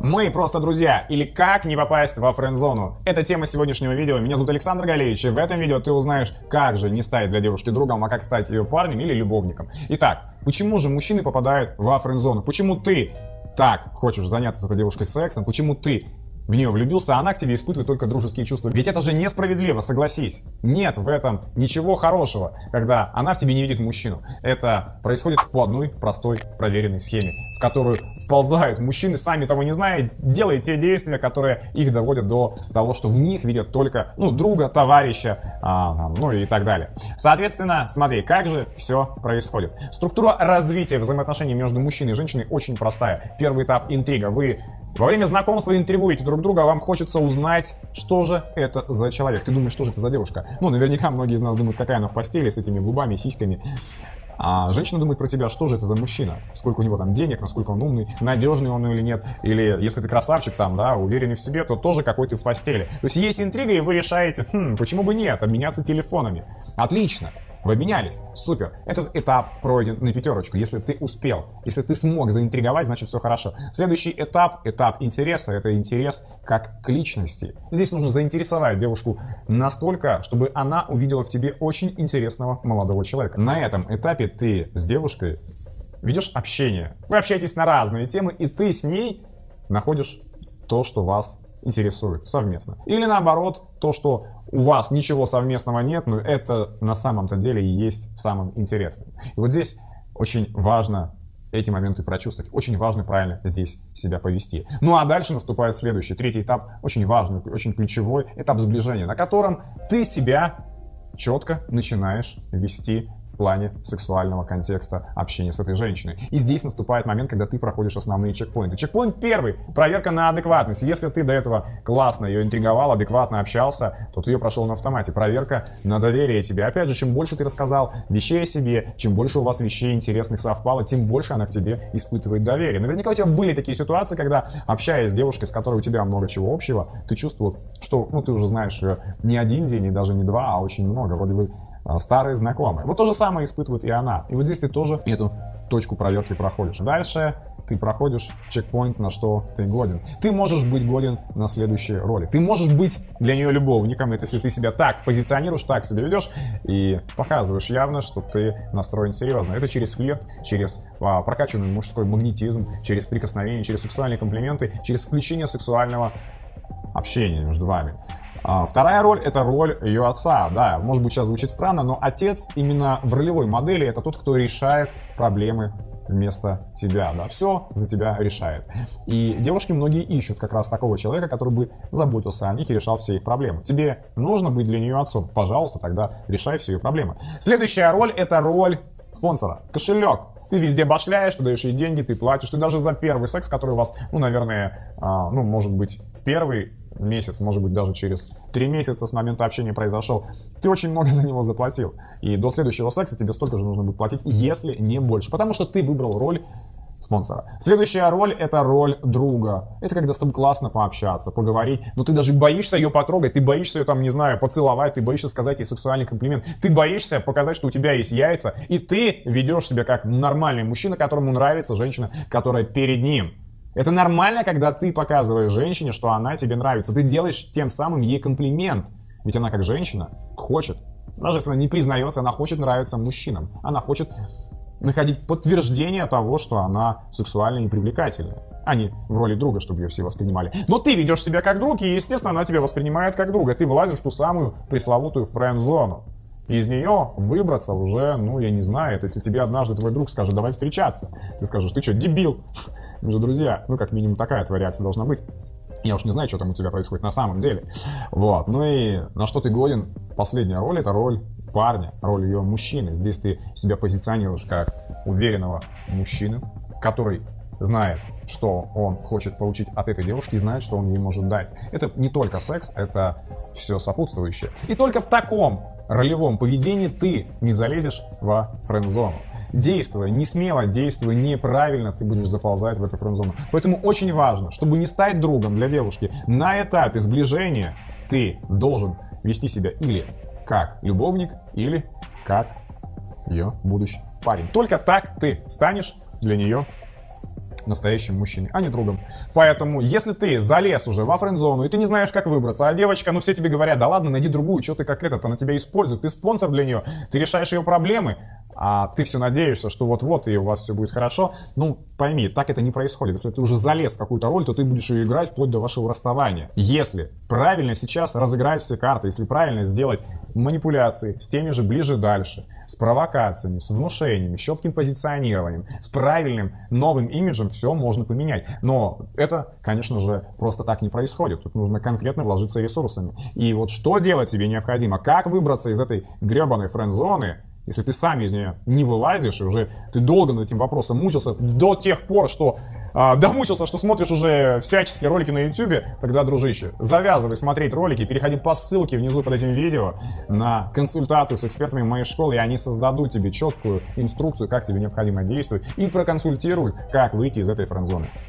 Мы просто друзья, или как не попасть во френд-зону. Это тема сегодняшнего видео. Меня зовут Александр Галеевич, и в этом видео ты узнаешь, как же не стать для девушки другом, а как стать ее парнем или любовником. Итак, почему же мужчины попадают во френд-зону? Почему ты так хочешь заняться с этой девушкой сексом? Почему ты в нее влюбился, а она к тебе испытывает только дружеские чувства. Ведь это же несправедливо, согласись. Нет в этом ничего хорошего, когда она в тебе не видит мужчину. Это происходит по одной простой проверенной схеме, в которую вползают мужчины, сами того не зная, делая те действия, которые их доводят до того, что в них видят только ну, друга, товарища, а, ну и так далее. Соответственно, смотри, как же все происходит. Структура развития взаимоотношений между мужчиной и женщиной очень простая. Первый этап интрига. Вы во время знакомства интригуете друг друга, вам хочется узнать, что же это за человек. Ты думаешь, что же это за девушка? Ну, наверняка многие из нас думают, какая она в постели с этими губами, сиськами. А женщина думает про тебя, что же это за мужчина, сколько у него там денег, насколько он умный, надежный он или нет, или если ты красавчик там, да, уверенный в себе, то тоже какой ты в постели. То есть есть интрига, и вы решаете, хм, почему бы нет, обменяться телефонами. Отлично. Вы обменялись. Супер. Этот этап пройден на пятерочку. Если ты успел, если ты смог заинтриговать, значит все хорошо. Следующий этап, этап интереса, это интерес как к личности. Здесь нужно заинтересовать девушку настолько, чтобы она увидела в тебе очень интересного молодого человека. На этом этапе ты с девушкой ведешь общение. Вы общаетесь на разные темы, и ты с ней находишь то, что вас интересует совместно. Или наоборот, то, что у вас ничего совместного нет, но это на самом-то деле и есть самым интересным. И вот здесь очень важно эти моменты прочувствовать. Очень важно правильно здесь себя повести. Ну а дальше наступает следующий, третий этап, очень важный, очень ключевой этап сближения, на котором ты себя четко начинаешь вести в плане сексуального контекста общения с этой женщиной. И здесь наступает момент, когда ты проходишь основные чекпоинты. Чекпоинт первый — проверка на адекватность. Если ты до этого классно ее интриговал, адекватно общался, то ты ее прошел на автомате. Проверка на доверие тебе. Опять же, чем больше ты рассказал вещей о себе, чем больше у вас вещей интересных совпало, тем больше она к тебе испытывает доверие. Наверняка у тебя были такие ситуации, когда, общаясь с девушкой, с которой у тебя много чего общего, ты чувствовал, что ну, ты уже знаешь ее не один день и даже не два, а очень много. Вроде бы а, старые знакомые. Вот то же самое испытывает и она. И вот здесь ты тоже эту точку проверки проходишь. Дальше ты проходишь чекпоинт, на что ты годен. Ты можешь быть годен на следующей роли. Ты можешь быть для нее любовником, это если ты себя так позиционируешь, так себя ведешь и показываешь явно, что ты настроен серьезно. Это через флирт, через а, прокачанный мужской магнетизм, через прикосновение, через сексуальные комплименты, через включение сексуального общения между вами. А, вторая роль это роль ее отца. Да, может быть сейчас звучит странно, но отец именно в ролевой модели это тот, кто решает проблемы вместо тебя, да, все за тебя решает. И девушки многие ищут как раз такого человека, который бы заботился о них и решал все их проблемы. Тебе нужно быть для нее отцом, пожалуйста, тогда решай все ее проблемы. Следующая роль это роль спонсора, кошелек. Ты везде башляешь, ты даешь ей деньги, ты платишь, ты даже за первый секс, который у вас, ну, наверное, а, ну, может быть, в первый месяц, может быть, даже через три месяца с момента общения произошел, ты очень много за него заплатил. И до следующего секса тебе столько же нужно будет платить, если не больше. Потому что ты выбрал роль спонсора. Следующая роль — это роль друга. Это когда с тобой классно пообщаться, поговорить, но ты даже боишься ее потрогать, ты боишься ее там, не знаю, поцеловать, ты боишься сказать ей сексуальный комплимент, ты боишься показать, что у тебя есть яйца, и ты ведешь себя как нормальный мужчина, которому нравится женщина, которая перед ним. Это нормально, когда ты показываешь женщине, что она тебе нравится. Ты делаешь тем самым ей комплимент. Ведь она как женщина хочет, даже если она не признается, она хочет нравиться мужчинам. Она хочет находить подтверждение того, что она сексуальная и привлекательная, а не в роли друга, чтобы ее все воспринимали. Но ты ведешь себя как друг, и, естественно, она тебя воспринимает как друга. Ты влазишь в ту самую пресловутую френд-зону. Из нее выбраться уже, ну, я не знаю, это если тебе однажды твой друг скажет, давай встречаться. Ты скажешь, ты что, дебил? Мы же друзья. Ну, как минимум, такая твоя реакция должна быть. Я уж не знаю, что там у тебя происходит на самом деле. Вот. Ну и на что ты годен? Последняя роль — это роль парня, роль ее мужчины. Здесь ты себя позиционируешь как уверенного мужчины, который знает, что он хочет получить от этой девушки и знает, что он ей может дать. Это не только секс, это все сопутствующее. И только в таком ролевом поведении ты не залезешь во френд-зону. Действуя не смело, действуя неправильно, ты будешь заползать в эту френд-зону. Поэтому очень важно, чтобы не стать другом для девушки, на этапе сближения ты должен вести себя или как любовник, или как ее будущий парень. Только так ты станешь для нее настоящим мужчиной, а не другом. Поэтому, если ты залез уже во френд-зону, и ты не знаешь, как выбраться, а девочка, ну все тебе говорят, да ладно, найди другую, что ты как этот, она тебя использует, ты спонсор для нее, ты решаешь ее проблемы, а ты все надеешься, что вот-вот и у вас все будет хорошо, ну пойми, так это не происходит. Если ты уже залез в какую-то роль, то ты будешь ее играть вплоть до вашего расставания. Если правильно сейчас разыграть все карты, если правильно сделать манипуляции с теми же ближе-дальше, с провокациями, с внушениями, с четким позиционированием, с правильным новым имиджем, все можно поменять. Но это, конечно же, просто так не происходит. Тут нужно конкретно вложиться ресурсами. И вот что делать тебе необходимо? Как выбраться из этой гребаной френд-зоны, если ты сам из нее не вылазишь, и уже ты долго над этим вопросом мучился, до тех пор, что а, домучился, что смотришь уже всяческие ролики на YouTube, тогда, дружище, завязывай смотреть ролики, переходи по ссылке внизу под этим видео на консультацию с экспертами моей школы, и они создадут тебе четкую инструкцию, как тебе необходимо действовать, и проконсультируют, как выйти из этой френд-зоны.